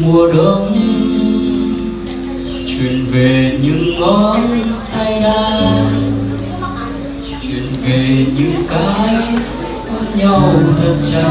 Mùa đông. Chuyện về những ngón tay đã chuyện về những cái ôm nhau thật chặt.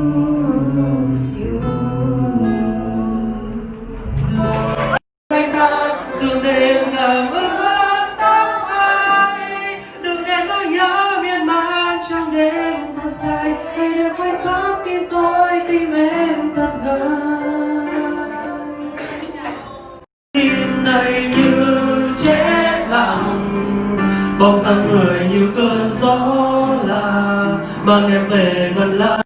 nay này như chết lặng bóng dáng người như cơn gió là mang em về gần lại.